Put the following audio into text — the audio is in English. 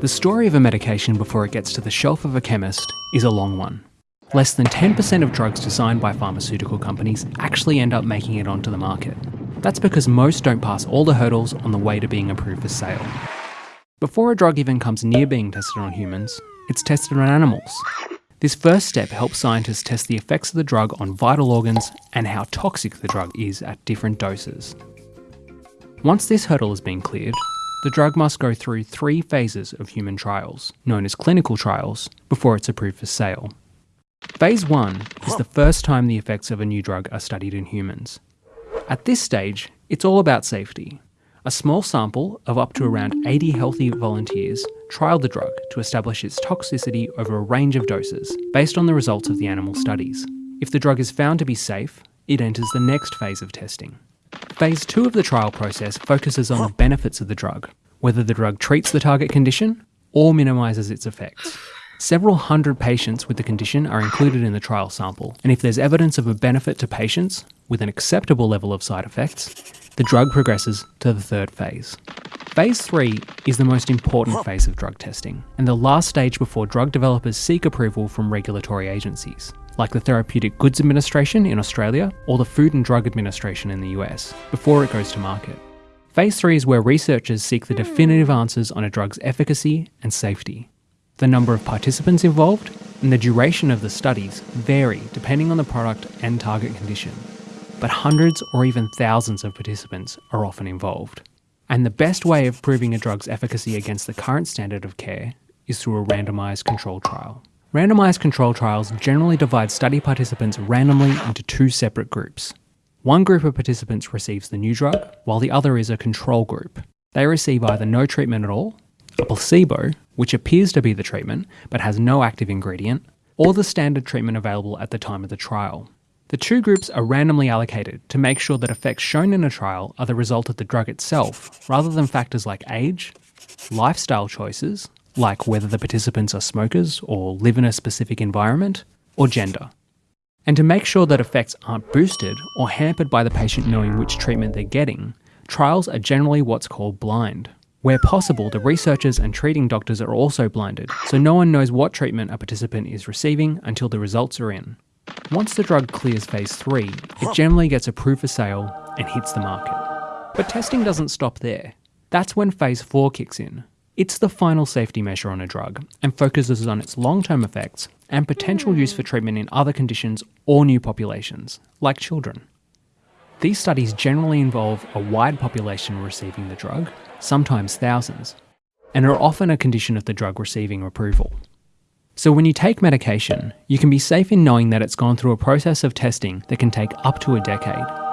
The story of a medication before it gets to the shelf of a chemist is a long one. Less than 10% of drugs designed by pharmaceutical companies actually end up making it onto the market. That's because most don't pass all the hurdles on the way to being approved for sale. Before a drug even comes near being tested on humans, it's tested on animals. This first step helps scientists test the effects of the drug on vital organs and how toxic the drug is at different doses. Once this hurdle has been cleared, the drug must go through three phases of human trials, known as clinical trials, before it's approved for sale. Phase 1 is the first time the effects of a new drug are studied in humans. At this stage, it's all about safety. A small sample of up to around 80 healthy volunteers trialled the drug to establish its toxicity over a range of doses, based on the results of the animal studies. If the drug is found to be safe, it enters the next phase of testing. Phase 2 of the trial process focuses on the benefits of the drug, whether the drug treats the target condition or minimises its effects. Several hundred patients with the condition are included in the trial sample, and if there's evidence of a benefit to patients with an acceptable level of side effects, the drug progresses to the third phase. Phase 3 is the most important phase of drug testing, and the last stage before drug developers seek approval from regulatory agencies, like the Therapeutic Goods Administration in Australia or the Food and Drug Administration in the US, before it goes to market. Phase 3 is where researchers seek the definitive hmm. answers on a drug's efficacy and safety. The number of participants involved and the duration of the studies vary depending on the product and target condition, but hundreds or even thousands of participants are often involved. And the best way of proving a drug's efficacy against the current standard of care is through a randomised control trial. Randomised control trials generally divide study participants randomly into two separate groups. One group of participants receives the new drug, while the other is a control group. They receive either no treatment at all, a placebo, which appears to be the treatment but has no active ingredient, or the standard treatment available at the time of the trial. The two groups are randomly allocated to make sure that effects shown in a trial are the result of the drug itself, rather than factors like age, lifestyle choices, like whether the participants are smokers or live in a specific environment, or gender. And to make sure that effects aren't boosted or hampered by the patient knowing which treatment they're getting, trials are generally what's called blind. Where possible, the researchers and treating doctors are also blinded, so no one knows what treatment a participant is receiving until the results are in. Once the drug clears phase 3, it generally gets approved for sale and hits the market. But testing doesn't stop there. That's when phase 4 kicks in. It's the final safety measure on a drug and focuses on its long term effects and potential use for hmm. treatment in other conditions or new populations, like children. These studies generally involve a wide population receiving the drug, sometimes thousands, and are often a condition of the drug receiving approval. So, when you take medication, you can be safe in knowing that it's gone through a process of testing that can take up to a decade